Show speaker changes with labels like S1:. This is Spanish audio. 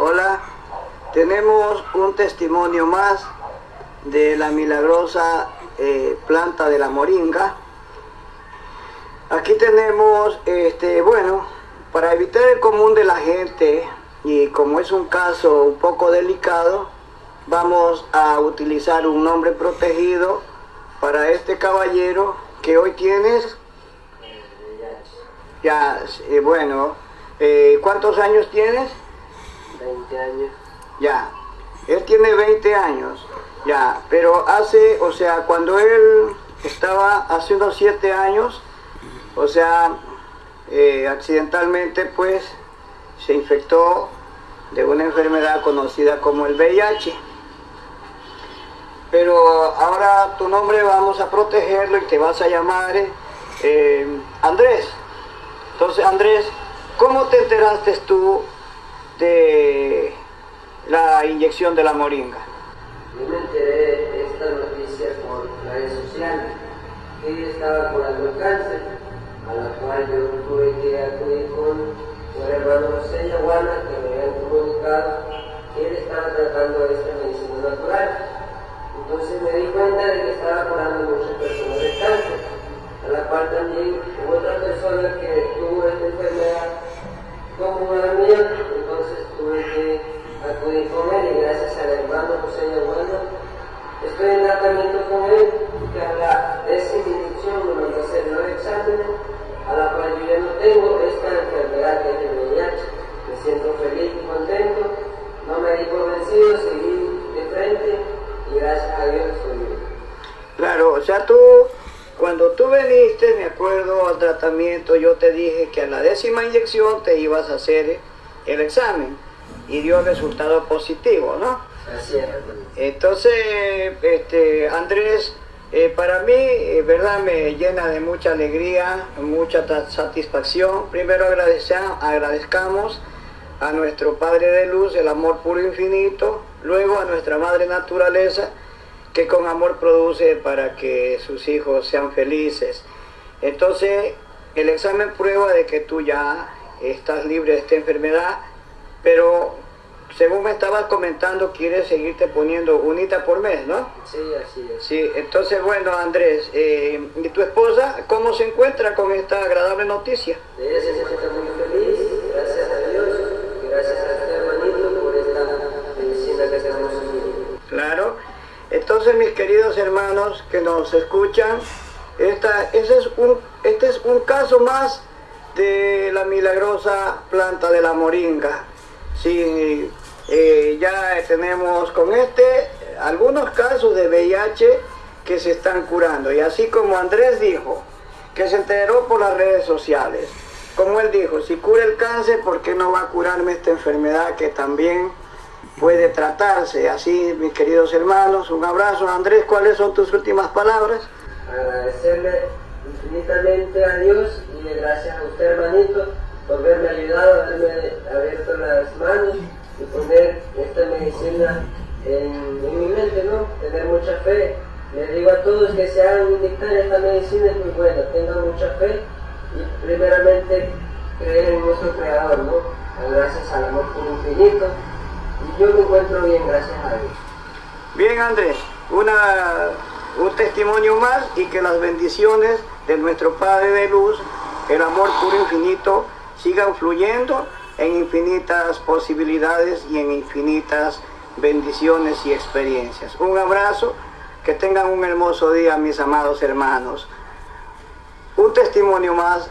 S1: Hola, tenemos un testimonio más de la milagrosa eh, planta de la moringa. Aquí tenemos, este, bueno, para evitar el común de la gente y como es un caso un poco delicado, vamos a utilizar un nombre protegido para este caballero que hoy tienes. Ya, eh, bueno, eh, ¿cuántos años tienes?
S2: 20 años.
S1: Ya, él tiene 20 años, ya, pero hace, o sea, cuando él estaba hace unos 7 años, o sea, eh, accidentalmente pues se infectó de una enfermedad conocida como el VIH. Pero ahora tu nombre vamos a protegerlo y te vas a llamar eh, Andrés. Entonces, Andrés, ¿cómo te enteraste tú de la inyección de la moringa?
S2: Yo me enteré de esta noticia por redes sociales, ella estaba curando el cáncer, a la cual yo tuve que acudir con el hermano José Yaguana, que me habían comunicado que él estaba tratando esta medicina natural. Entonces me di cuenta de que estaba curando muchas personas de cáncer, a la cual también hubo otra persona que tuvo
S1: Claro, o sea, tú, cuando tú veniste, me acuerdo al tratamiento, yo te dije que a la décima inyección te ibas a hacer el examen y dio resultado positivo, ¿no?
S2: Así es.
S1: Entonces, este, Andrés, eh, para mí, eh, verdad, me llena de mucha alegría, mucha satisfacción. Primero agradezcamos a nuestro Padre de Luz, el amor puro e infinito, luego a nuestra Madre Naturaleza, que con amor produce para que sus hijos sean felices. Entonces, el examen prueba de que tú ya estás libre de esta enfermedad, pero según me estabas comentando, quieres seguirte poniendo unita por mes, ¿no?
S2: Sí, así es.
S1: Sí, entonces bueno, Andrés, eh, ¿y tu esposa cómo se encuentra con esta agradable noticia?
S2: De ella se
S1: Entonces, mis queridos hermanos que nos escuchan, esta, ese es un, este es un caso más de la milagrosa planta de la moringa. Sí, eh, ya tenemos con este algunos casos de VIH que se están curando. Y así como Andrés dijo, que se enteró por las redes sociales. Como él dijo, si cura el cáncer, ¿por qué no va a curarme esta enfermedad que también puede tratarse? Así, mis queridos hermanos, un abrazo. Andrés, ¿cuáles son tus últimas palabras?
S2: Agradecerle infinitamente a Dios y gracias a usted hermanito por haberme ayudado, haberme abierto las manos y poner esta medicina en, mi mente, ¿no? Tener mucha fe. Les digo a todos que se hagan inyectar esta medicina es muy buena, tengan mucha fe y primeramente creer en nuestro creador, ¿no? Gracias al amor por infinito. Yo me encuentro bien, gracias a Dios.
S1: Bien, Andrés, una, un testimonio más y que las bendiciones de nuestro Padre de Luz, el amor puro e infinito, sigan fluyendo en infinitas posibilidades y en infinitas bendiciones y experiencias. Un abrazo, que tengan un hermoso día, mis amados hermanos. Un testimonio más.